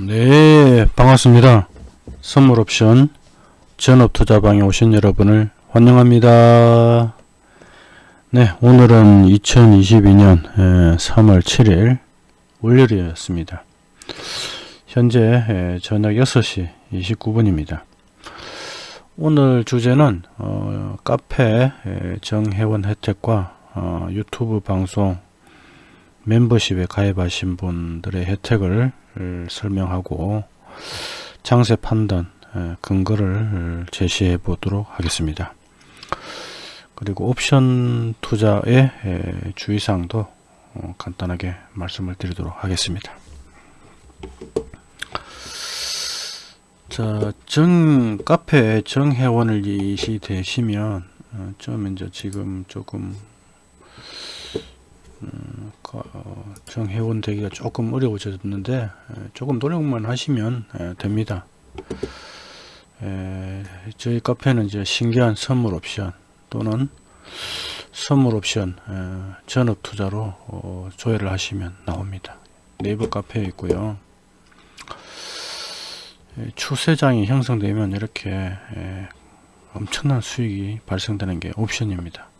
네, 반갑습니다. 선물 옵션 전업 투자방에 오신 여러분을 환영합니다. 네, 오늘은 2022년 3월 7일 월요일이었습니다. 현재 저녁 6시 29분입니다. 오늘 주제는 어, 카페 정회원 혜택과 어, 유튜브 방송 멤버십에 가입하신 분들의 혜택을 설명하고 장세 판단 근거를 제시해 보도록 하겠습니다. 그리고 옵션 투자의 주의사항도 어, 간단하게 말씀을 드리도록 하겠습니다. 자, 정 카페 정회원을 이시 되시면 어, 좀 이제 지금 조금 음, 어, 정 회원 되기가 조금 어려워졌는데 조금 노력만 하시면 됩니다. 저희 카페는 이제 신기한 선물 옵션 또는 선물 옵션 전업 투자로 어, 조회를 하시면 나옵니다. 네이버 카페에 있고요. 추세장이 형성되면 이렇게 엄청난 수익이 발생되는 게 옵션입니다.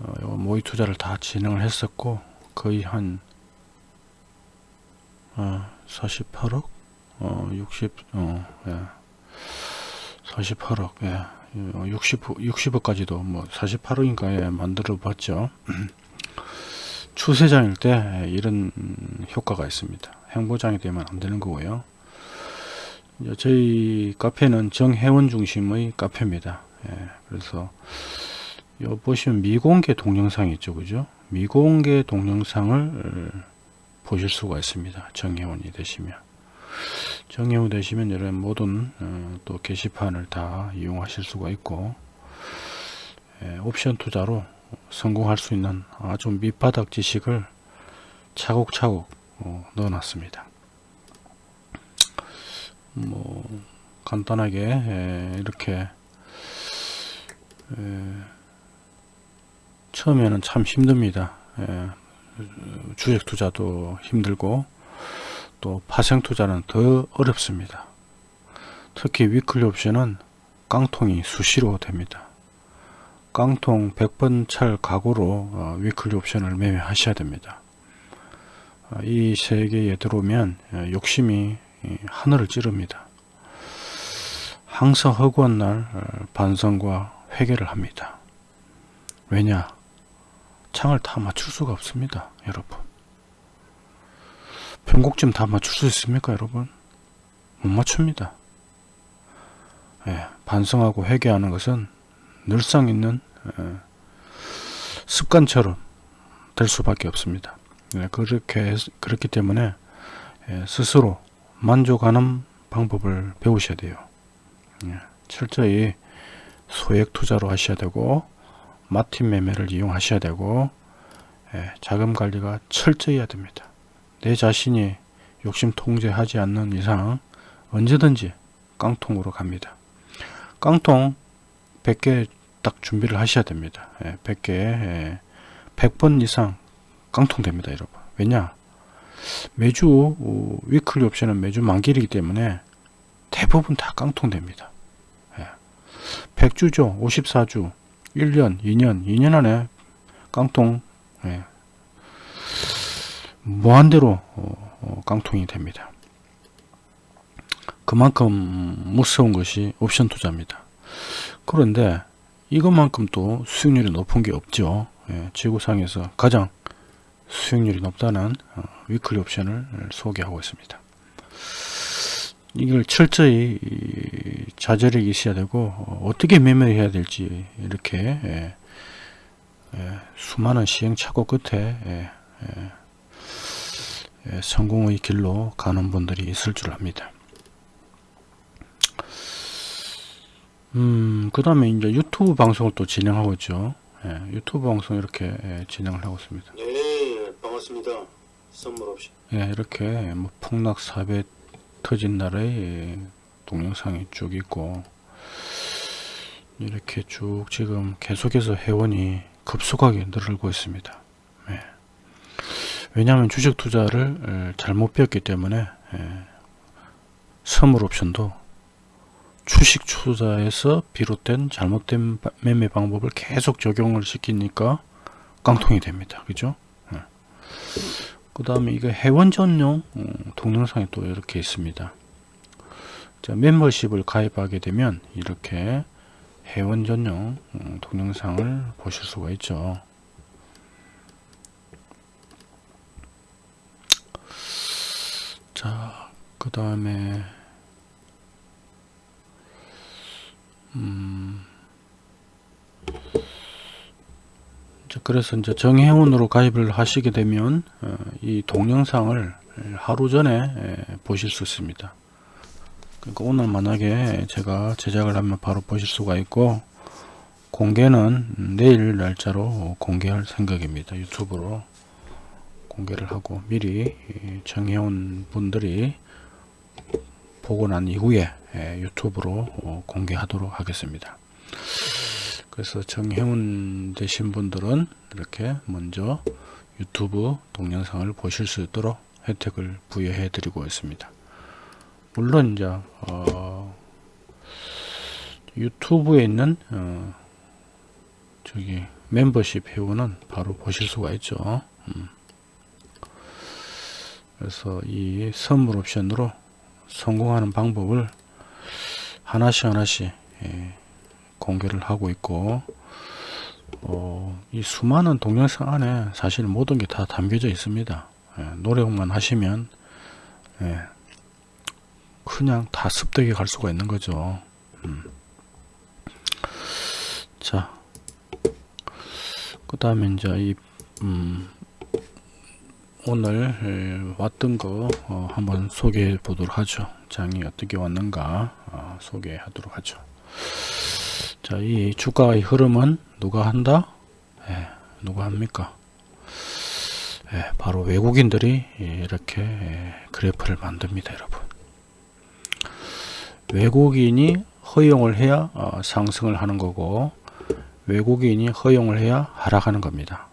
어, 모의 투자를 다 진행을 했었고 거의 한 어, 48억 어, 60 어, 예. 48억 예. 60, 60억까지도 뭐 48억인가에 만들어 봤죠 추세장일 때 이런 효과가 있습니다 행보장이 되면 안 되는 거고요 저희 카페는 정회원 중심의 카페입니다 예. 그래서 요 보시면 미공개 동영상 있죠 그죠? 미공개 동영상을 보실 수가 있습니다. 정회원이 되시면. 정회원 되시면 이런 모든 어, 또 게시판을 다 이용하실 수가 있고 예, 옵션 투자로 성공할 수 있는 아주 밑바닥 지식을 차곡차곡 어, 넣어놨습니다. 뭐 간단하게 예, 이렇게 예, 처음에는 참 힘듭니다. 예, 주식 투자도 힘들고 또 파생 투자는 더 어렵습니다. 특히 위클리 옵션은 깡통이 수시로 됩니다. 깡통 100번 찰 각오로 어, 위클리 옵션을 매매하셔야 됩니다. 어, 이 세계에 들어오면 어, 욕심이 하늘을 찌릅니다. 항상 허구한 날 반성과 회개를 합니다. 왜냐? 창을 다 맞출 수가 없습니다 여러분. 변곡점 다 맞출 수 있습니까 여러분? 못 맞춥니다. 예, 반성하고 회개하는 것은 늘상 있는 예, 습관처럼 될 수밖에 없습니다. 예, 그렇게 그렇기 때문에 예, 스스로 만족하는 방법을 배우셔야 돼요. 예, 철저히 소액 투자로 하셔야 되고 마틴 매매를 이용하셔야 되고 예, 자금 관리가 철저히 해야 됩니다. 내 자신이 욕심 통제하지 않는 이상 언제든지 깡통으로 갑니다. 깡통 100개 딱 준비를 하셔야 됩니다. 예, 100개 예, 100번 이상 깡통 됩니다. 여러분. 왜냐 매주 어, 위클리 옵션은 매주 만기이기 때문에 대부분 다 깡통 됩니다. 예, 100주죠. 54주 1년, 2년, 2년 안에 깡통 예, 무한대로 어, 어, 깡통이 됩니다. 그만큼 무서운 것이 옵션 투자입니다. 그런데 이것만큼 또 수익률이 높은 게 없죠. 예, 지구상에서 가장 수익률이 높다는 어, 위클리 옵션을 소개하고 있습니다. 이걸 철저히 자제력이 있어야 되고 어, 떻게 매매해야 될지 이렇게 예, 예, 수많은 시행착오 끝에 예, 예, 예, 성공의 길로 가는 분들이 있을 줄 압니다. 음, 그 다음에 이제 유튜브 방송을 또 진행하고 있죠. 예, 유튜브 방송 이렇게 예, 진행을 하고 있습니다. 네, 반갑습니다. 선물 없이. 예, 이렇게 뭐 폭락 사배 터진 날의 동영상이 쭉 있고 이렇게 쭉 지금 계속해서 회원이 급속하게 늘고 있습니다. 네. 왜냐하면 주식 투자를 에, 잘못 배웠기 때문에 에, 선물 옵션도 주식 투자에서 비롯된 잘못된 바- 매매 방법을 계속 적용을 시키니까 깡통이 됩니다. 그죠? 그 다음에 이거 회원 전용 음, 동영상이 또 이렇게 있습니다. 자, 멤버십을 가입하게 되면 이렇게 회원 전용 음, 동영상을 보실 수가 있죠. 자, 그 다음에 음, 그래서 이제 정회원으로 가입을 하시게 되면 어, 이 동영상을 하루 전에 에, 보실 수 있습니다. 그러니까 오늘 만약에 제가 제작을 하면 바로 보실 수가 있고 공개는 내일 날짜로 공개할 생각입니다. 유튜브로 공개를 하고 미리 이 정회원 분들이 보고 난 이후에 에, 유튜브로 어, 공개하도록 하겠습니다. 그래서 정회원 되신 분들은 이렇게 먼저 유튜브 동영상을 보실 수 있도록 혜택을 부여해 드리고 있습니다. 물론 이제 어, 유튜브에 있는 어, 저기 멤버십 회원은 바로 보실 수가 있죠. 음. 그래서 이 선물 옵션으로 성공하는 방법을 하나씩 하나씩 예, 공개를 하고 있고 어, 이 수많은 동영상 안에 사실 모든 게 다 담겨져 있습니다. 예, 노력만 하시면 예, 그냥 다 습득해 갈 수가 있는 거죠. 음. 자, 그 다음에 이제 이 음, 오늘 에, 왔던 거 어, 한번 소개해 보도록 하죠. 장이 어떻게 왔는가 어, 소개하도록 하죠. 자, 이 주가의 흐름은 누가 한다? 예, 누가 합니까? 예, 바로 외국인들이 이렇게 예, 그래프를 만듭니다, 여러분. 외국인이 허용을 해야 어, 상승을 하는 거고 외국인이 허용을 해야 하락하는 겁니다.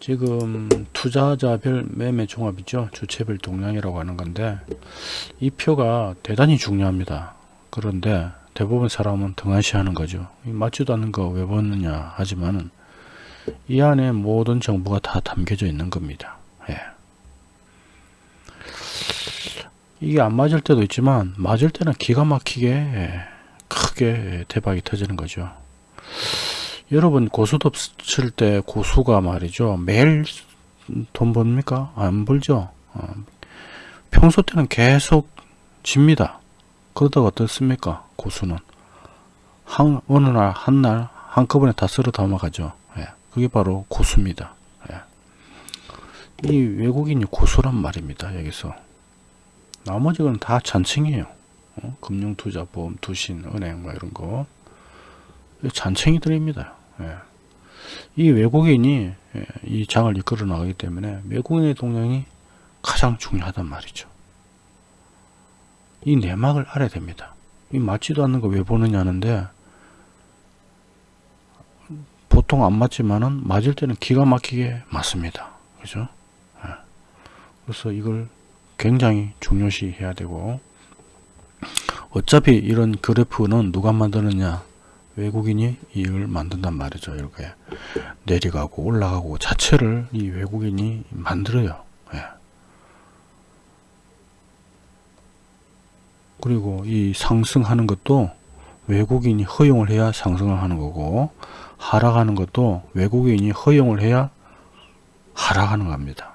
지금 투자자별 매매 종합이죠. 주체별 동향이라고 하는 건데 이 표가 대단히 중요합니다. 그런데 대부분 사람은 등한시하는 거죠. 이 맞지도 않는 거 왜 보느냐 하지만은 이 안에 모든 정보가 다 담겨져 있는 겁니다. 예. 이게 안 맞을 때도 있지만 맞을 때는 기가 막히게 예, 크게 대박이 터지는 거죠. 여러분 고수톱 칠때 고수가 말이죠 매일 돈 법니까 안 벌죠 어, 평소 때는 계속 집니다 그러다가 어떻습니까 고수는 한 어느 날 한 날 한꺼번에 다 쓸어 담아가죠 예, 그게 바로 고수입니다 예. 이 외국인이 고수란 말입니다 여기서 나머지는 다 잔칭이에요 어? 금융투자 보험 투신 은행 뭐 이런 거 잔챙이들입니다. 예. 이 외국인이 예, 이 장을 이끌어 나가기 때문에 외국인의 동향이 가장 중요하단 말이죠. 이 내막을 알아야 됩니다. 이 맞지도 않는 거 왜 보느냐 하는데 보통 안 맞지만은 맞을 때는 기가 막히게 맞습니다. 그죠? 예. 그래서 이걸 굉장히 중요시 해야 되고 어차피 이런 그래프는 누가 만드느냐 외국인이 이걸 만든단 말이죠. 이렇게 내려가고 올라가고 자체를 이 외국인이 만들어요. 그리고 이 상승하는 것도 외국인이 허용을 해야 상승을 하는 거고 하락하는 것도 외국인이 허용을 해야 하락하는 겁니다.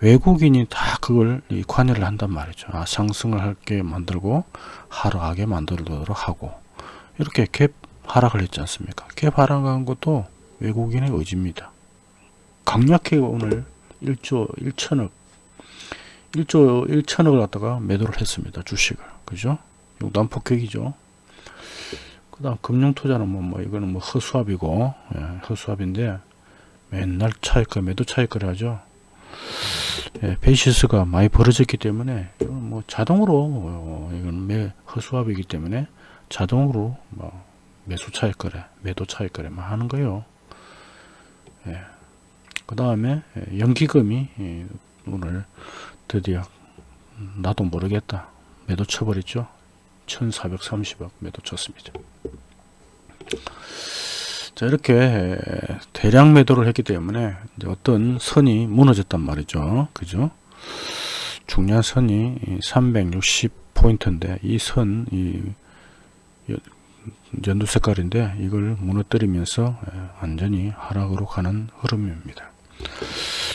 외국인이 다 그걸 이 관여를 한단 말이죠. 아, 상승을 할게 만들고 하락하게 만들도록 하고 이렇게 갭 하락을 했지 않습니까? 갭 하락한 것도 외국인의 의지입니다. 강력하게 오늘 1조 1천억 1조 1천억을 갖다가 매도를 했습니다. 주식을. 그죠? 이것도 한 폭격이죠. 그 다음 금융투자는 뭐, 뭐, 이거는 뭐 허수아비고, 예, 허수아비인데, 맨날 차익거, 매도 차익거래 하죠. 예, 베이시스가 많이 벌어졌기 때문에, 뭐 자동으로, 어, 이건 매, 허수아비이기 때문에, 자동으로 뭐 매수 차익 거래, 매도 차익 거래만 하는 거예요. 예. 그 다음에 연기금이 예, 오늘 드디어. 음, 나도 모르겠다. 매도 쳐버렸죠? 1430억 매도 쳤습니다. 자 이렇게 대량 매도를 했기 때문에 어떤 선이 무너졌단 말이죠. 그죠? 중요한 선이 360포인트인데 이 선 이 연두 색깔인데 이걸 무너뜨리면서 예, 완전히 하락으로 가는 흐름입니다.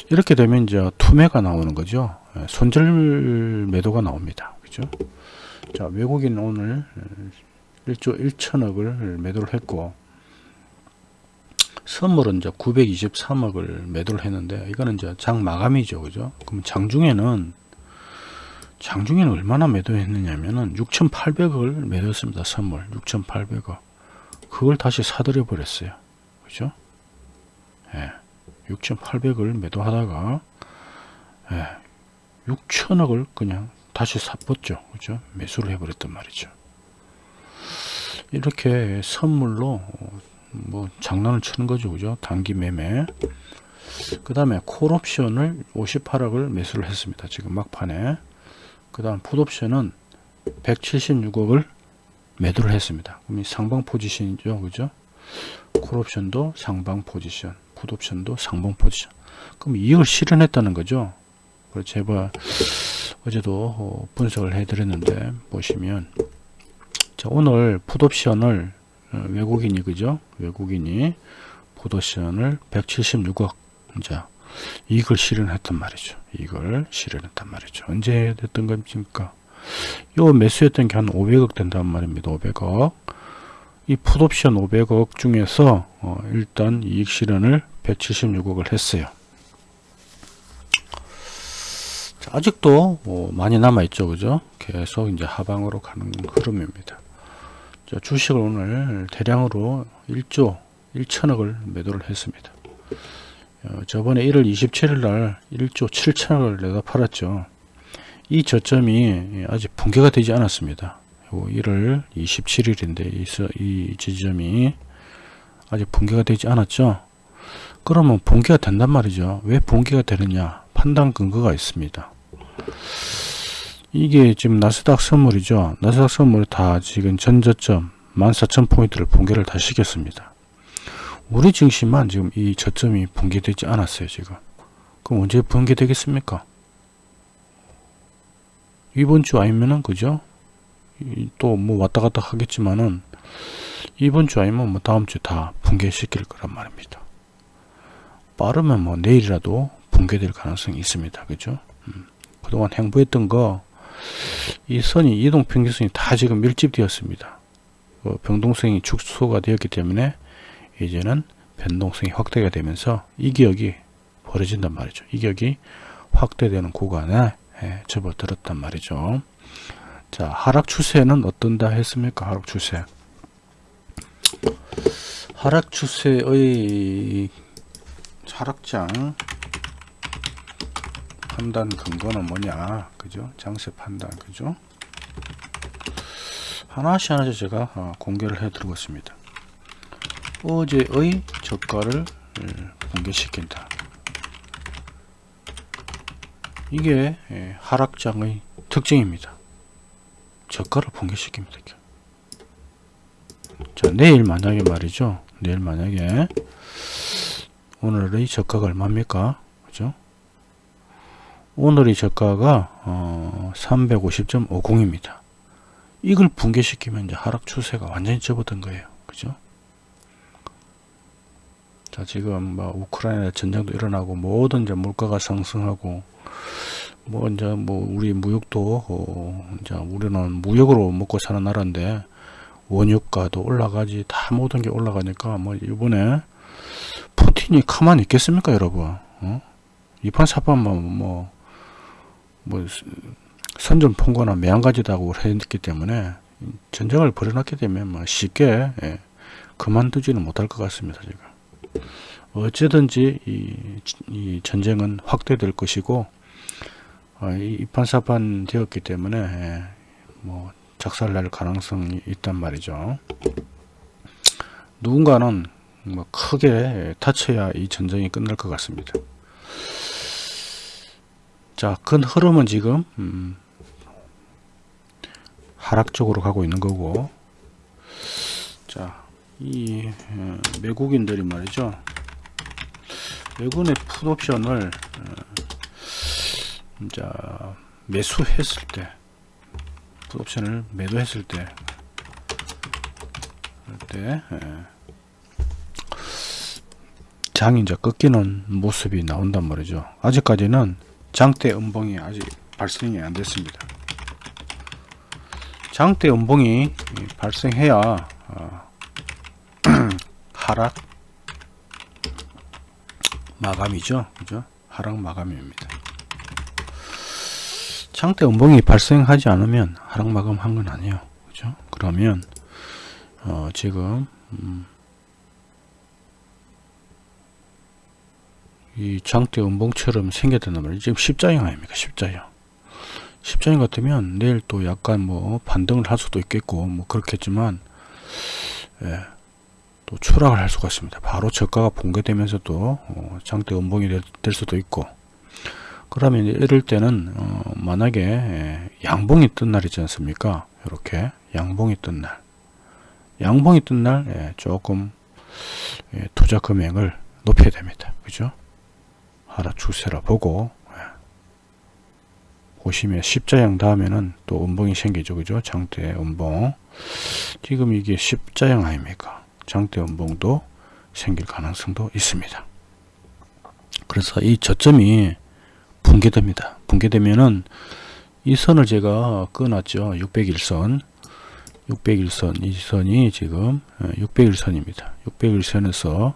이렇게 되면 이제 투매가 나오는 거죠. 예, 손절 매도가 나옵니다. 그죠? 자 외국인 오늘 1조 1천억을 매도를 했고 선물은 이제 923억을 매도를 했는데 이거는 이제 장 마감이죠. 그죠? 그럼 장중에는 장중에는 얼마나 매도했느냐면은 6,800억을 매도했습니다 선물. 6,800억. 그걸 다시 사들여 버렸어요. 그죠? 예, 6,800을 매도하다가 예, 6천억을 그냥 다시 샀었죠. 그죠? 매수를 해버렸단 말이죠. 이렇게 선물로 어, 뭐 장난을 치는 거죠. 그죠? 단기 매매. 그 다음에 콜옵션을 58억을 매수를 했습니다. 지금 막판에. 그 다음 풋옵션은 176억을 매도를 했습니다. 그럼 이 상방 포지션이죠. 그죠? 콜옵션도 상방 포지션 풋옵션도 상방 포지션. 그럼 이익을 실현했다는 거죠 그래서 제가 어제도 어, 분석을 해 드렸는데 보시면 자 오늘 풋옵션을 어, 외국인이 그죠? 외국인이 풋옵션을 176억 자 이익을 실현했단 말이죠. 이걸 실현했단 말이죠. 언제 됐던 겁니까? 요 매수했던 게 한 500억 된단 말입니다. 500억. 이 풋옵션 500억 중에서 어, 일단 이익 실현을 176억을 했어요 자, 아직도 어, 많이 남아 있죠 그죠? 계속 이제 하방으로 가는 흐름입니다. 자, 주식을 오늘 대량으로 1조 1천억을 매도를 했습니다. 어, 저번에 1월 27일 날 1조 7천억을 내다 팔았죠. 이 저점이 아직 붕괴가 되지 않았습니다. 1월 27일인데 이, 서- 이 지점이 아직 붕괴가 되지 않았죠. 그러면 붕괴가 된단 말이죠. 왜 붕괴가 되느냐? 판단 근거가 있습니다 이게 지금 나스닥 선물이죠. 나스닥 선물이 다 지금 전저점 14,000포인트를 붕괴를 다 시켰습니다. 우리 증시만 지금 이 저점이 붕괴되지 않았어요 지금. 그럼 언제 붕괴되겠습니까? 이번 주 아니면은 그죠? 또 뭐 왔다 갔다 하겠지만은 이번 주 아니면 뭐 다음 주 다 붕괴시킬 거란 말입니다. 빠르면 뭐 내일이라도 붕괴될 가능성이 있습니다. 그죠? 음. 그동안 행보했던 거 이 선이 이동평균선이 다 지금 밀집되었습니다 어, 병동성이 축소가 되었기 때문에 이제는 변동성이 확대가 되면서 이 기억이 벌어진단 말이죠. 이 기억이 확대되는 구간에 예, 접어들었단 말이죠. 자, 하락 추세는 어떤다 했습니까? 하락 추세. 하락 추세의 하락장 판단 근거는 뭐냐? 그죠? 장세 판단, 그죠? 하나씩 하나씩 제가 어, 공개를 해 드리고 있습니다. 어제의 저가를 예, 붕괴시킨다. 이게 예, 하락장의 특징입니다. 저가를 붕괴시킵니다. 자, 내일 만약에 말이죠. 내일 만약에 오늘의 저가가 얼마입니까? 그죠? 오늘의 저가가 어, 350.50입니다. 이걸 붕괴시키면 이제 하락 추세가 완전히 접어든 거예요. 그죠? 자, 지금 뭐 우크라이나 전쟁도 일어나고 모든 이제 물가가 상승하고 뭐 이제 뭐 우리 무역도 어 이제 우리는 무역으로 먹고 사는 나라인데 원유가도 올라가지 다 모든 게 올라가니까 뭐 이번에 푸틴이 가만히 있겠습니까, 여러분? 어? 이판 사판만 뭐, 뭐, 선전 통과나 매한가지다고 했기 때문에 전쟁을 벌여놨기 때문에 뭐 쉽게 예, 그만두지는 못할 것 같습니다, 지금. 어찌든지 이, 이 전쟁은 확대될 것이고 어, 이 이판사판 되었기 때문에 예, 뭐 작살날 가능성이 있단 말이죠. 누군가는 뭐 크게 다쳐야 이 전쟁이 끝날 것 같습니다. 자, 큰 흐름은 지금 음, 하락 쪽으로 가고 있는 거고, 자, 이 어, 외국인들이 말이죠. 외국인의 풋옵션을 어, 자 매수했을 때, 풋옵션을 매도했을 때, 때 예, 장이 이제 꺾이는 모습이 나온단 말이죠. 아직까지는 장대 음봉이 아직 발생이 안 됐습니다. 장대 음봉이 발생해야 어, 하락 마감이죠. 그죠? 하락 마감입니다. 장대 음봉이 발생하지 않으면 하락 마감한 건 아니에요. 그죠? 그러면 어, 지금 음, 이 장대 음봉처럼 생겼단 말이에요. 지금 십자형 아닙니까? 십자형. 십자형 같으면 내일 또 약간 뭐 반등을 할 수도 있겠고 뭐 그렇겠지만 예, 또 추락을 할 수가 있습니다. 바로 저가가 붕괴되면서도 어, 장대 음봉이 될, 될 수도 있고 그러면 이럴 때는 어, 만약에 예, 양봉이 뜬 날 있지 않습니까? 이렇게 양봉이 뜬 날, 양봉이 뜬날 예, 조금 예, 투자 금액을 높여야 됩니다. 그죠? 추세라 보고 예. 보시면 십자형 다음에는 또 음봉이 생기죠. 그죠? 장대 음봉. 지금 이게 십자형 아닙니까? 장대 음봉도 생길 가능성도 있습니다. 그래서 이 저점이 붕괴됩니다. 붕괴되면은 이 선을 제가 끊었죠. 601선. 601선. 이 선이 지금 601선입니다. 601선에서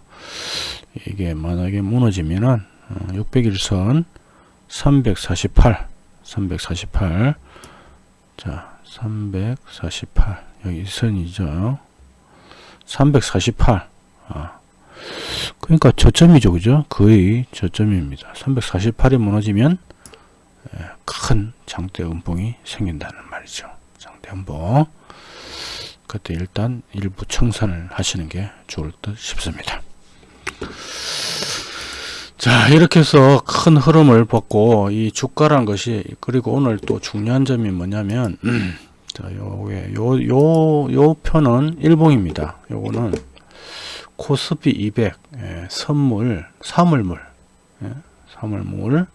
이게 만약에 무너지면은 601선 348 348 자, 348 여기 선이죠. 348 아, 그러니까 저점이죠. 그죠? 거의 저점입니다. 348이 무너지면 예, 큰 장대 음봉이 생긴다는 말이죠. 장대 음봉. 그때 일단 일부 청산을 하시는 게 좋을 듯 싶습니다. 자 이렇게 해서 큰 흐름을 벗고 이 주가란 것이 그리고 오늘 또 중요한 점이 뭐냐면 자 요게 요 요 요 편은 일봉입니다. 요거는 코스피 200 예, 선물 사물물 예, 사물물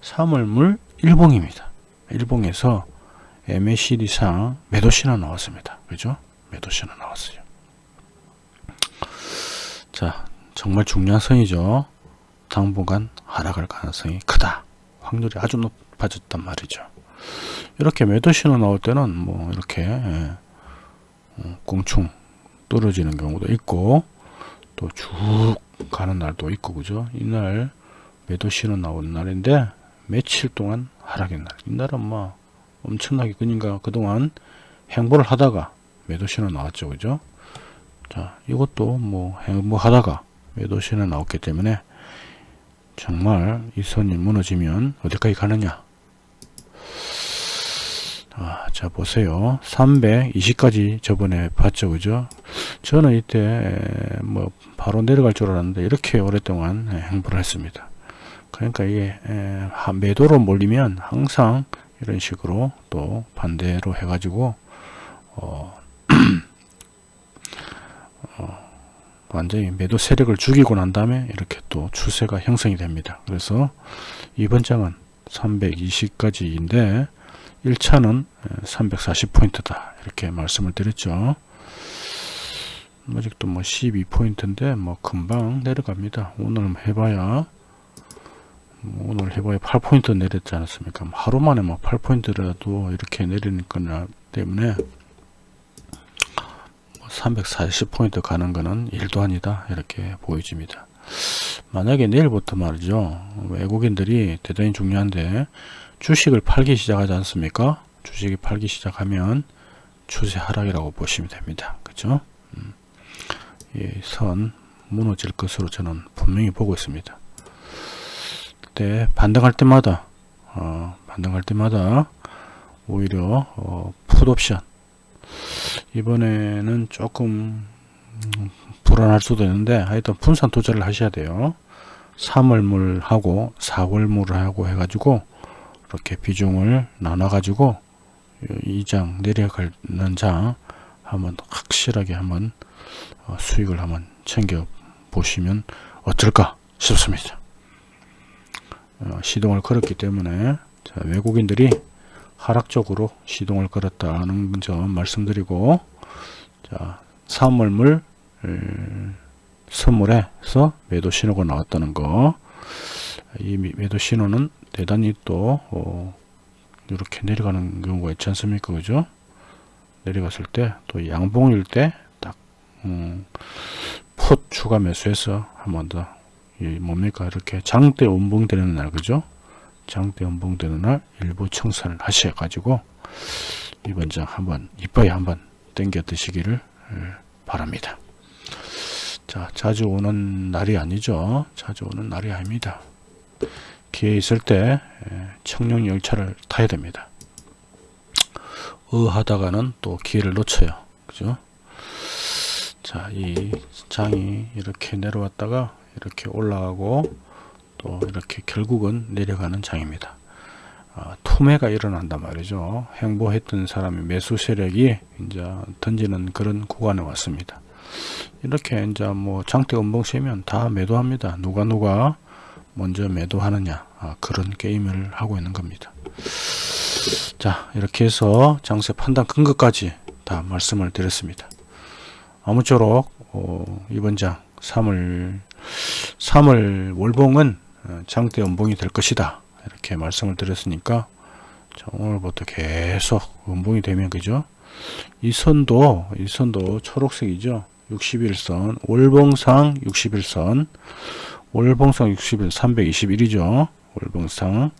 사물물 일봉입니다. 일봉에서 MACD상 매도 신호 나왔습니다. 그죠? 매도 신호 나왔어요. 자 정말 중요한 선이죠 당분간 하락할 가능성이 크다. 확률이 아주 높아졌단 말이죠. 이렇게 매도 신호 나올 때는 뭐 이렇게 예, 어, 꽁충 떨어지는 경우도 있고 또 쭉 가는 날도 있고 그죠? 이날 매도 신호 나오는 날인데 며칠 동안 하락의 날. 이날은 뭐 엄청나게 그니까 그동안 행보를 하다가 매도 신호 나왔죠. 그죠? 자, 이것도 뭐 행보하다가 매도 신호 나왔기 때문에 정말 이 선이 무너지면 어디까지 가느냐? 아, 자 보세요. 320까지 저번에 봤죠 그죠? 저는 이때 뭐 바로 내려갈 줄 알았는데 이렇게 오랫동안 행보를 했습니다. 그러니까 이게 매도로 몰리면 항상 이런 식으로 또 반대로 해 가지고 어, 어 완전히 매도 세력을 죽이고 난 다음에 이렇게 또 추세가 형성이 됩니다. 그래서 이번 장은 320까지인데 1차는 340포인트다 이렇게 말씀을 드렸죠. 아직도 뭐 12포인트인데 뭐 금방 내려갑니다. 오늘 해봐야 뭐 오늘 해봐야 8포인트 내렸지 않았습니까? 하루 만에 뭐 8포인트라도 이렇게 거나 때문에 340포인트 가는 거는 일도 아니다 이렇게 보여집니다. 만약에 내일부터 말이죠 외국인들이 대단히 중요한데 주식을 팔기 시작하지 않습니까? 주식이 팔기 시작하면 추세 하락이라고 보시면 됩니다. 그죠 음, 선 무너질 것으로 저는 분명히 보고 있습니다. 그때 반등할 때마다 어, 반등할 때마다 오히려 어, 풋옵션 이번에는 조금 불안할 수도 있는데 하여튼 분산 투자를 하셔야 돼요. 3월물 하고 4월물 하고 해가지고 이렇게 비중을 나눠 가지고 이 장 내려가는 장 한번 확실하게 한번 어, 수익을 한번 챙겨 보시면 어떨까 싶습니다. 어, 시동을 걸었기 때문에 자, 외국인들이 하락적으로 시동을 걸었다는 점 말씀드리고 자 3월물 선물에서 매도 신호가 나왔다는 거. 이 미- 매도 신호는 대단히 또 어, 이렇게 내려가는 경우가 있지 않습니까, 그죠? 내려갔을 때 또 양봉일 때딱 음, 풋 추가 매수해서 한 번 더. 이 뭡니까 이렇게 장대 운봉되는 날 그죠? 장대 운봉되는 날 일부 청산을 하셔 가지고 이번 장 한번 이빠이 한번 땡겨 드시기를 예, 바랍니다. 자, 자주 오는 날이 아니죠. 자주 오는 날이 아닙니다. 기회 있을 때 예, 청룡 열차를 타야 됩니다. 의하다가는 또 기회를 놓쳐요. 그죠? 자, 이 장이 이렇게 내려왔다가 이렇게 올라가고 또 이렇게 결국은 내려가는 장입니다. 아, 투매가 일어난단 말이죠. 행보했던 사람의 매수 세력이 이제 던지는 그런 구간에 왔습니다. 이렇게 이제 뭐 장대 음봉시면 다 매도합니다. 누가 누가 먼저 매도하느냐 아, 그런 게임을 하고 있는 겁니다. 자 이렇게 해서 장세 판단 근거까지 다 말씀을 드렸습니다. 아무쪼록 어, 이번 장 3월 3월 월봉은 어, 장대 음봉이 될 것이다 이렇게 말씀을 드렸으니까 자, 오늘부터 계속 음봉이 되면 그죠? 이 선도 이 선도 초록색이죠. 61선 월봉상 61선 월봉상 61 321이죠. 월봉상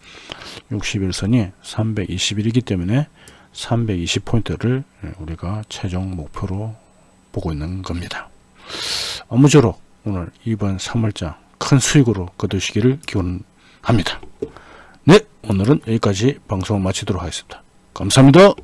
61선이 321이기 때문에 320포인트를 우리가 최종 목표로 보고 있는 겁니다. 아무쪼록 오늘 이번 3월장 큰 수익으로 거두시기를 기원합니다. 네, 오늘은 여기까지 방송 마치도록 하겠습니다. 감사합니다.